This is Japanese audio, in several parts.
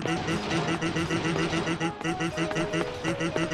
でで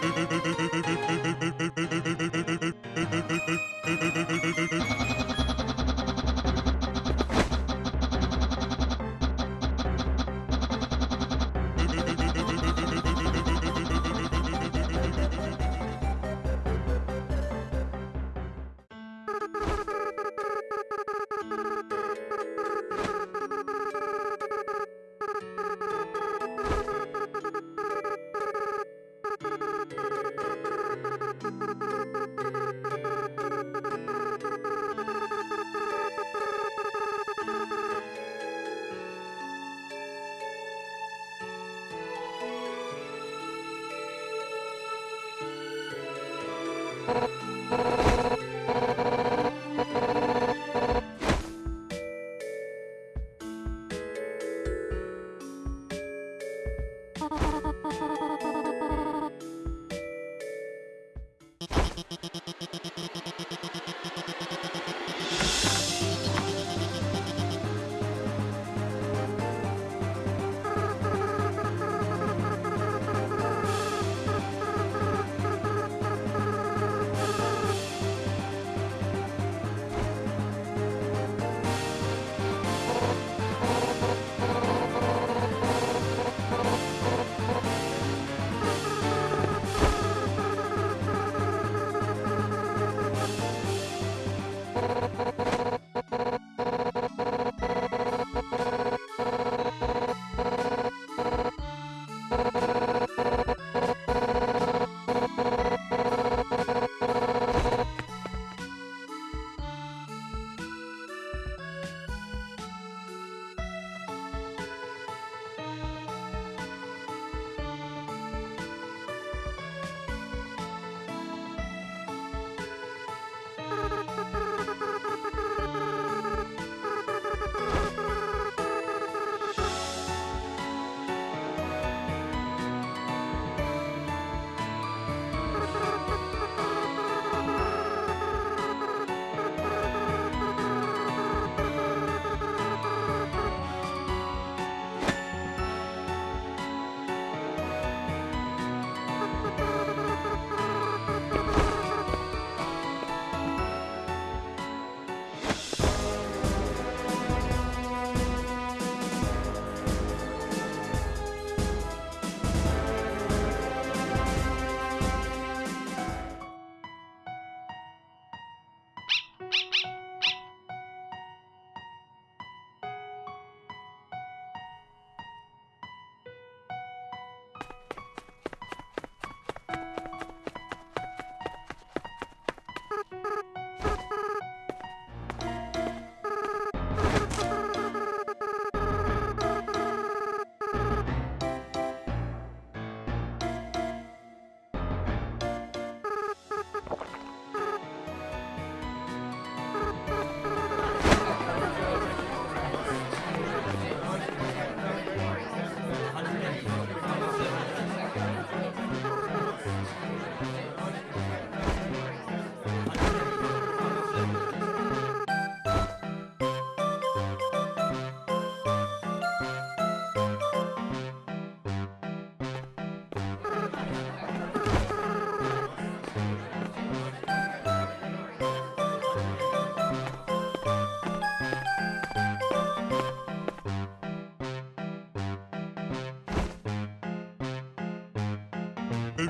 Ha ha ha ha ha!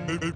You